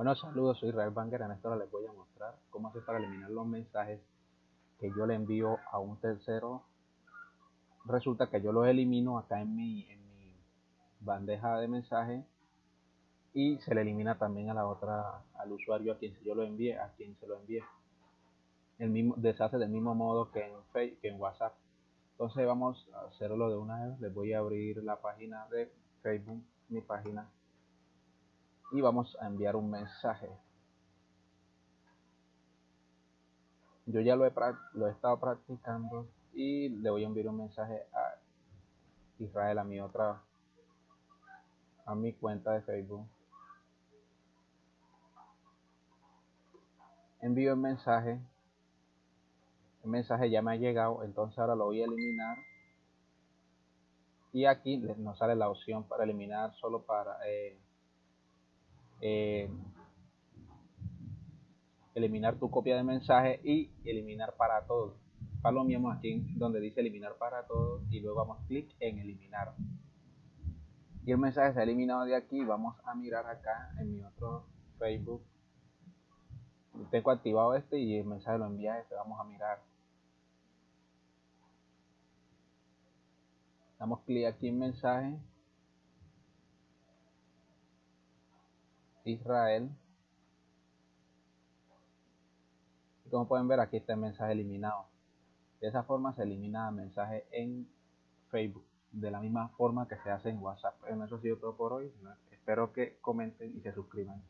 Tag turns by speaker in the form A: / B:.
A: Bueno, saludos, soy Israel Banger. En esta hora les voy a mostrar cómo hacer para eliminar los mensajes que yo le envío a un tercero. Resulta que yo los elimino acá en mi, bandeja de mensajes y se le elimina también a la otra, al usuario a quien yo lo envíe, a quien se lo envíe. El mismo, deshace del mismo modo que en, Facebook, que en WhatsApp. Entonces vamos a hacerlo de una vez. Les voy a abrir la página de Facebook, mi página y vamos a enviar un mensaje. Yo ya lo he, lo he estado practicando y le voy a enviar un mensaje a Israel, a mi otra, a mi cuenta de Facebook. Envío el mensaje. El mensaje ya me ha llegado, entonces ahora lo voy a eliminar. Y aquí nos sale la opción para eliminar solo para eh, eh, eliminar tu copia de mensaje y eliminar para todos. Palomeamos aquí donde dice eliminar para todos y luego vamos clic en eliminar. Y el mensaje se ha eliminado de aquí. Vamos a mirar acá en mi otro Facebook. Tengo activado este y el mensaje lo envía este. Vamos a mirar. Damos clic aquí en mensaje Israel. Y como pueden ver aquí está el mensaje eliminado. De esa forma se elimina el mensaje en Facebook. De la misma forma que se hace en WhatsApp. Bueno, eso ha sido todo por hoy. Espero que comenten y se suscriban.